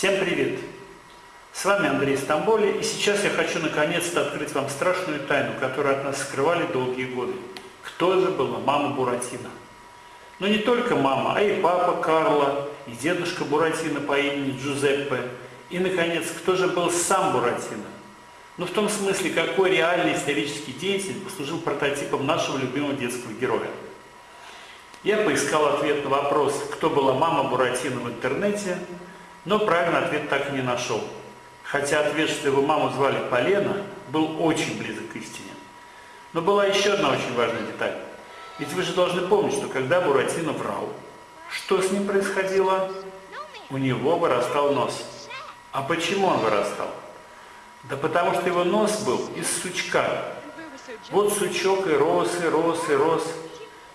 Всем привет! С вами Андрей Стамболи, и сейчас я хочу наконец-то открыть вам страшную тайну, которую от нас скрывали долгие годы. Кто же была мама Буратино? Но не только мама, а и папа Карло, и дедушка Буратино по имени Джузеппе, и, наконец, кто же был сам Буратино? Ну, в том смысле, какой реальный исторический деятель послужил прототипом нашего любимого детского героя. Я поискал ответ на вопрос, кто была мама Буратино в интернете, но правильный ответ так и не нашел. Хотя ответ, что его маму звали Полена, был очень близок к истине. Но была еще одна очень важная деталь. Ведь вы же должны помнить, что когда Буратино врал, что с ним происходило? У него вырастал нос. А почему он вырастал? Да потому что его нос был из сучка. Вот сучок и рос, и рос, и рос.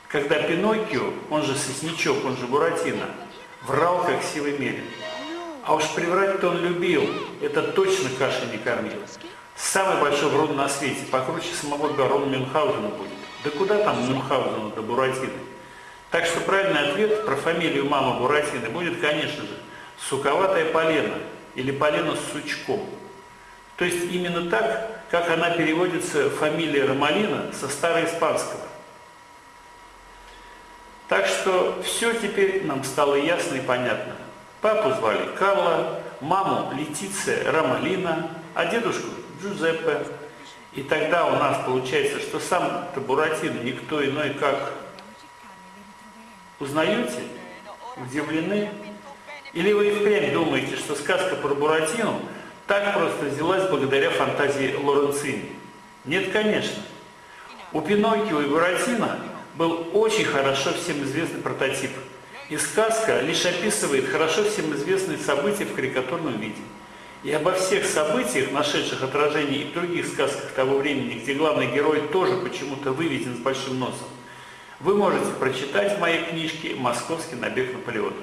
Когда Пиноккио, он же Сосничок, он же Буратино, врал как силой мерин. А уж приврать-то он любил, это точно каши не кормил. Самый большой врун на свете, покруче самого барона Мюнхгаузена будет. Да куда там Мюнхгаузену до Буратино? Так что правильный ответ про фамилию мамы Буратино будет, конечно же, суковатая полена или полена с сучком. То есть именно так, как она переводится фамилия Ромалина со староиспанского. Так что все теперь нам стало ясно и понятно. Папу звали Карло, маму Летиция Ромалина, а дедушку Джузеппе. И тогда у нас получается, что сам Буратино никто иной как... Узнаете? Удивлены? Или вы и впрямь думаете, что сказка про Буратино так просто взялась благодаря фантазии Лоренцини? Нет, конечно. У Пиноккио и Буратино был очень хорошо всем известный прототип. И сказка лишь описывает хорошо всем известные события в карикатурном виде. И обо всех событиях, нашедших отражение и в других сказках того времени, где главный герой тоже почему-то выведен с большим носом, вы можете прочитать в моей книжке «Московский набег Наполеона».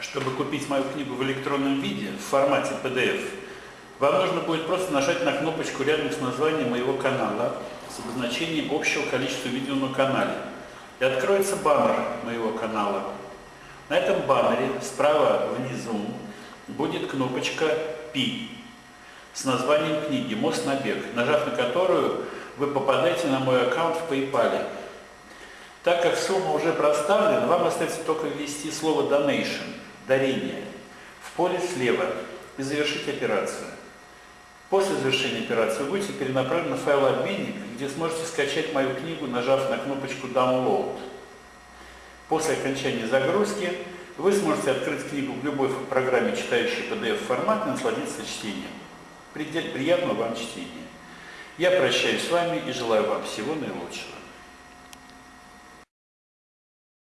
Чтобы купить мою книгу в электронном виде, в формате PDF, вам нужно будет просто нажать на кнопочку рядом с названием моего канала с обозначением общего количества видео на канале. И откроется баннер моего канала. На этом баннере справа внизу будет кнопочка «Пи» с названием книги «Мост на бег», нажав на которую вы попадаете на мой аккаунт в PayPal. Так как сумма уже проставлена, вам остается только ввести слово «Donation» – «дарение» в поле слева и завершить операцию. После завершения операции вы будете перенаправлены в файлообменник, где сможете скачать мою книгу, нажав на кнопочку «Download». После окончания загрузки вы сможете открыть книгу в любой программе, читающей PDF-формат, и насладиться чтением. Приятного вам чтения! Я прощаюсь с вами и желаю вам всего наилучшего.